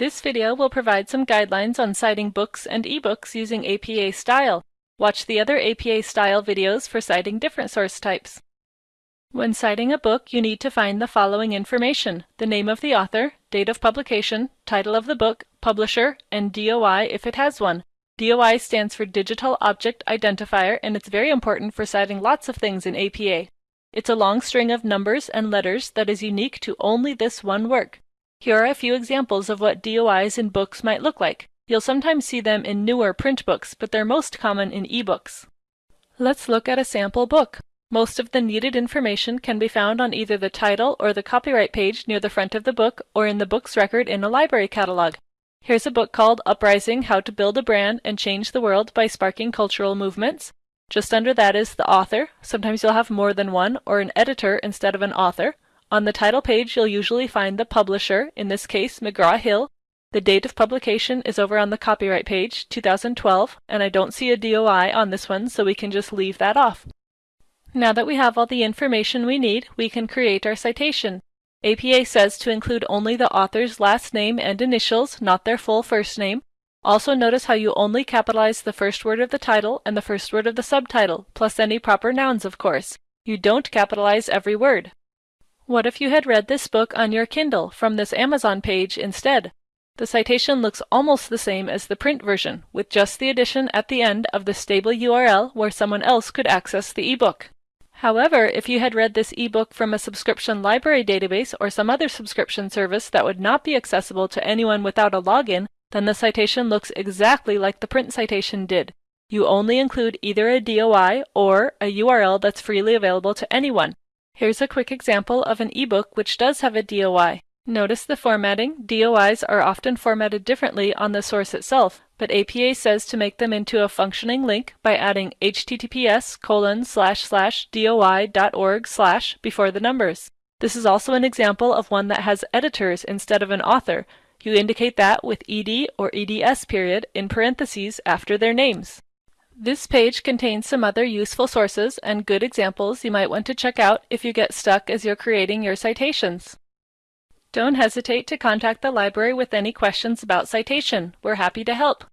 This video will provide some guidelines on citing books and ebooks using APA style. Watch the other APA style videos for citing different source types. When citing a book, you need to find the following information, the name of the author, date of publication, title of the book, publisher, and DOI if it has one. DOI stands for Digital Object Identifier and it's very important for citing lots of things in APA. It's a long string of numbers and letters that is unique to only this one work. Here are a few examples of what DOIs in books might look like. You'll sometimes see them in newer print books, but they're most common in ebooks. Let's look at a sample book. Most of the needed information can be found on either the title or the copyright page near the front of the book or in the book's record in a library catalog. Here's a book called Uprising How to Build a Brand and Change the World by Sparking Cultural Movements. Just under that is the author. Sometimes you'll have more than one, or an editor instead of an author. On the title page, you'll usually find the publisher, in this case, McGraw-Hill. The date of publication is over on the copyright page, 2012, and I don't see a DOI on this one, so we can just leave that off. Now that we have all the information we need, we can create our citation. APA says to include only the author's last name and initials, not their full first name. Also notice how you only capitalize the first word of the title and the first word of the subtitle, plus any proper nouns of course. You don't capitalize every word. What if you had read this book on your Kindle from this Amazon page instead? The citation looks almost the same as the print version, with just the addition at the end of the stable URL where someone else could access the ebook. However, if you had read this ebook from a subscription library database or some other subscription service that would not be accessible to anyone without a login, then the citation looks exactly like the print citation did. You only include either a DOI or a URL that's freely available to anyone. Here's a quick example of an ebook which does have a DOI. Notice the formatting. DOIs are often formatted differently on the source itself, but APA says to make them into a functioning link by adding https colon slash slash doi.org slash before the numbers. This is also an example of one that has editors instead of an author, you indicate that with ed or eds period in parentheses after their names. This page contains some other useful sources and good examples you might want to check out if you get stuck as you're creating your citations. Don't hesitate to contact the library with any questions about citation. We're happy to help.